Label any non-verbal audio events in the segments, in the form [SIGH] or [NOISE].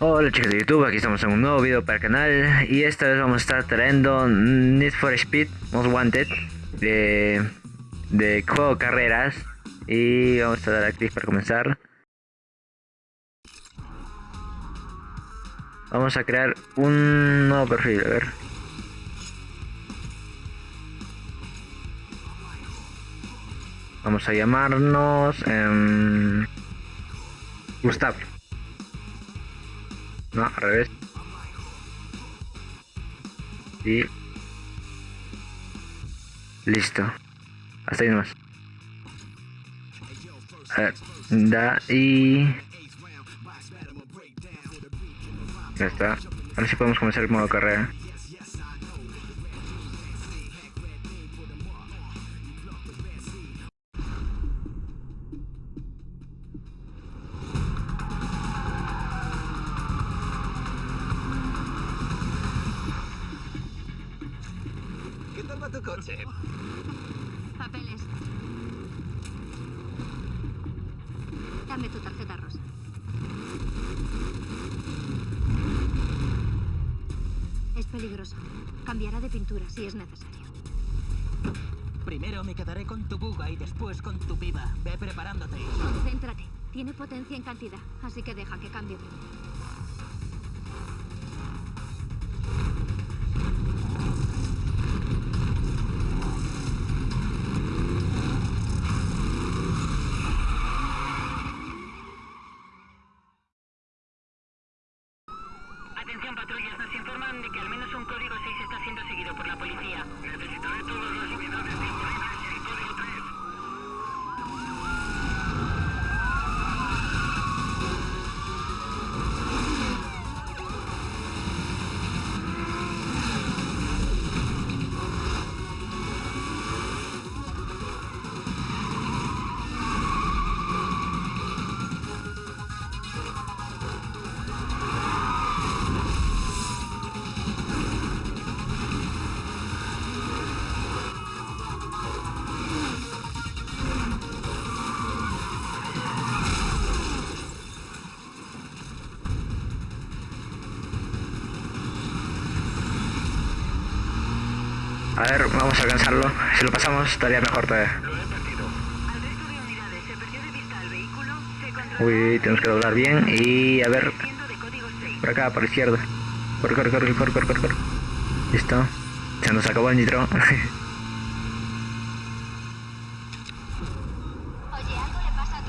Hola chicos de YouTube, aquí estamos en un nuevo video para el canal y esta vez vamos a estar trayendo Need for Speed Most Wanted de, de juego carreras y vamos a dar a clic para comenzar. Vamos a crear un nuevo perfil, a ver. Vamos a llamarnos eh, Gustavo. No, al revés. Y... Listo. Hasta ahí nomás. Da y... Ya está. Ahora sí podemos comenzar el modo carrera. Tu coche? Papeles. Dame tu tarjeta rosa. Es peligroso. Cambiará de pintura si es necesario. Primero me quedaré con tu buga y después con tu piba. Ve preparándote. Concéntrate. Tiene potencia en cantidad, así que deja que cambie primero. A ver, vamos a alcanzarlo. Si lo pasamos, estaría mejor todavía. Uy, tenemos que doblar bien y a ver. Por acá, por la izquierda. Corre, corre, corre, corre, corre, corre. Listo. Se nos acabó el nitro. [LAUGHS] Oye, algo le pasa a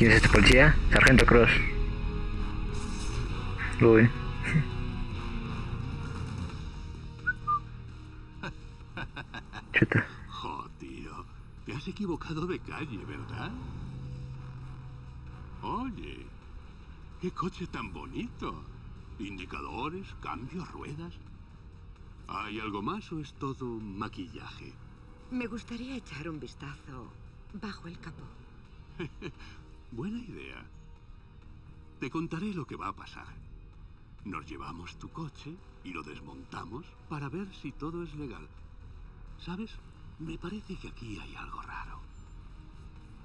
¿Quién es este policía? Sargento Cross. Uy. [LAUGHS] Chuta. Jo, tío. Te has equivocado de calle, ¿verdad? Oye, qué coche tan bonito. Indicadores, cambios, ruedas. ¿Hay algo más o es todo maquillaje? Me gustaría echar un vistazo bajo el capó. [LAUGHS] Buena idea. Te contaré lo que va a pasar. Nos llevamos tu coche y lo desmontamos para ver si todo es legal. ¿Sabes? Me parece que aquí hay algo raro.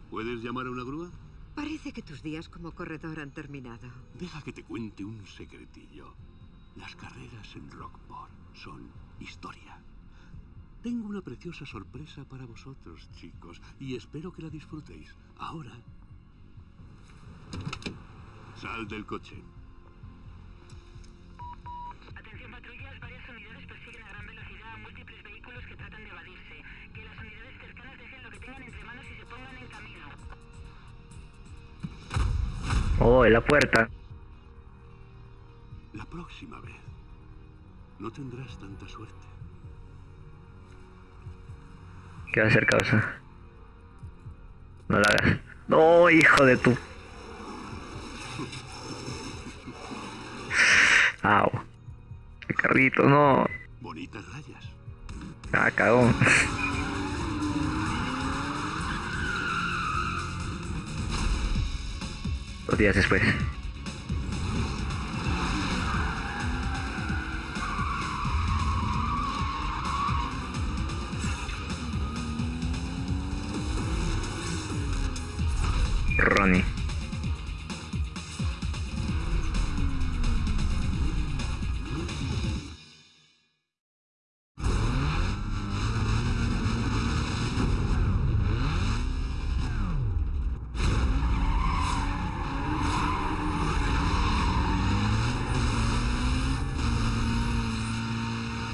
¿Puedes llamar a una grúa? Parece que tus días como corredor han terminado. Deja que te cuente un secretillo. Las carreras en Rockport son historia. Tengo una preciosa sorpresa para vosotros, chicos, y espero que la disfrutéis. Ahora... Sal del coche. Atención patrullas, varias unidades persiguen a gran velocidad a múltiples vehículos que tratan de evadirse. Que las unidades cercanas dejen lo que tengan entre manos y se pongan en camino. Oh, en la puerta. La próxima vez no tendrás tanta suerte. ¿Qué va a hacer causa? No la hagas. No, hijo de tu. Au. El carrito, no. Bonitas rayas. Ah, cagón. Dos días después.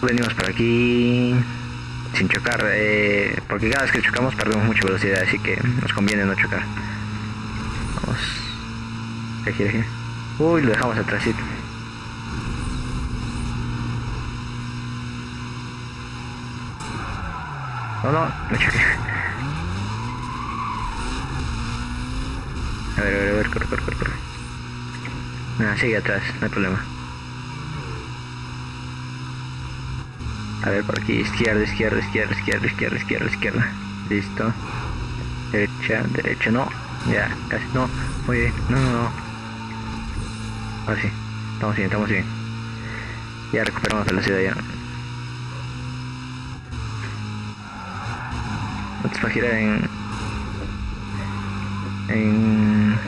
Venimos por aquí sin chocar, eh, porque cada vez que chocamos perdemos mucha velocidad, así que nos conviene no chocar. Vamos. ¿Qué quiere? gira? Uy, lo dejamos atrásito. No, no, no choqué. A ver, a ver, a ver, corre, corre, corre, corre. Nada, sigue atrás, no hay problema. A ver, por aquí, izquierda, izquierda, izquierda, izquierda, izquierda, izquierda, izquierda. Listo. Derecha, derecha, no. Ya, casi, no. Muy bien, no, no, no. Ahora sí, estamos bien, estamos bien. Ya recuperamos velocidad ya. Esto va a girar en... En...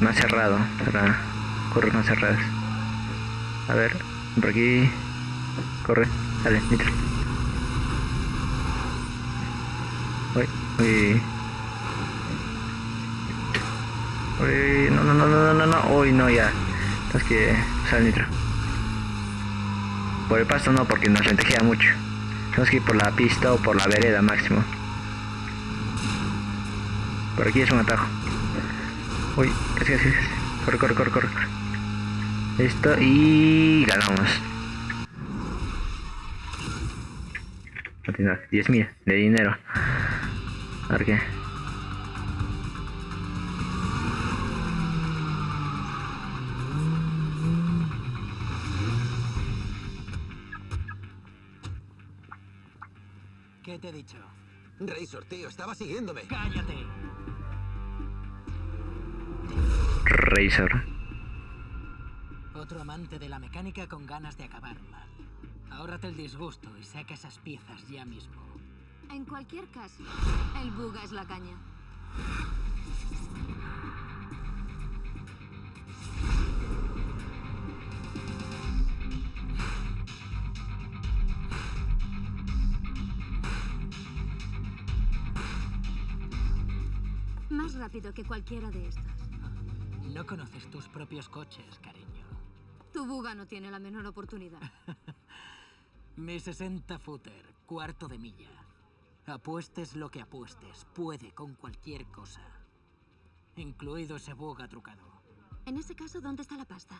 Más cerrado, para correr más cerradas. A ver, por aquí... Corre, dale, nitro. Uy, uy. Uy, no, no, no, no, no, no, uy, no, ya. Tenemos que usar el nitro. Por el pasto no, porque nos lentejea mucho. Tenemos que ir por la pista o por la vereda máximo. Por aquí es un atajo. Uy, casi, casi, casi. Corre, corre, corre, corre. Listo, y ganamos. Continuar, 10.000 de dinero. A ver qué. ¿Qué te he dicho? Razor, tío, estaba siguiéndome. ¡Cállate! Razor. Otro amante de la mecánica con ganas de acabar mal. Ahórrate el disgusto y saca esas piezas ya mismo. En cualquier caso, el buga es la caña. Más rápido que cualquiera de estos. No conoces tus propios coches, cariño. Tu buga no tiene la menor oportunidad. [LAUGHS] Mi 60 footer, cuarto de milla. Apuestes lo que apuestes, puede con cualquier cosa. Incluido ese buga trucado. En ese caso, ¿dónde está la pasta?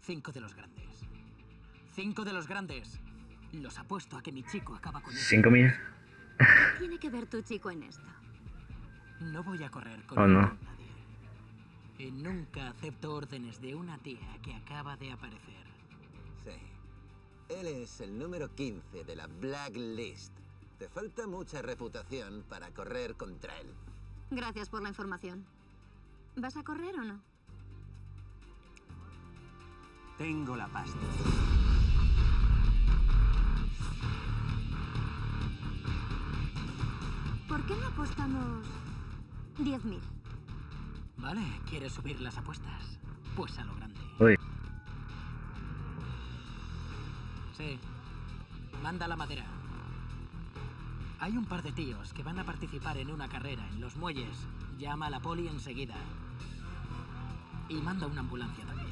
Cinco de los grandes. Cinco de los grandes. Los apuesto a que mi chico acaba con él. 5.000. ¿Qué tiene que ver tu chico en esto? No voy a correr con Oh, no. nadie. Y nunca acepto órdenes de una tía que acaba de aparecer. Él es el número 15 de la Blacklist. Te falta mucha reputación para correr contra él. Gracias por la información. ¿Vas a correr o no? Tengo la pasta. ¿Por qué no apostamos 10.000? Vale, ¿quieres subir las apuestas? Pues a lo grande. Uy, Manda la madera. Hay un par de tíos que van a participar en una carrera en los muelles. Llama a la poli enseguida. Y manda una ambulancia también.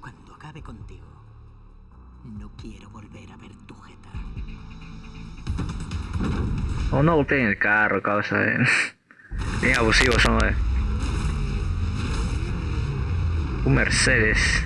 Cuando acabe contigo, no quiero volver a ver tu jeta. O no golpeen el carro, causa de... [LAUGHS] Bien abusivos son, eh. Un Mercedes.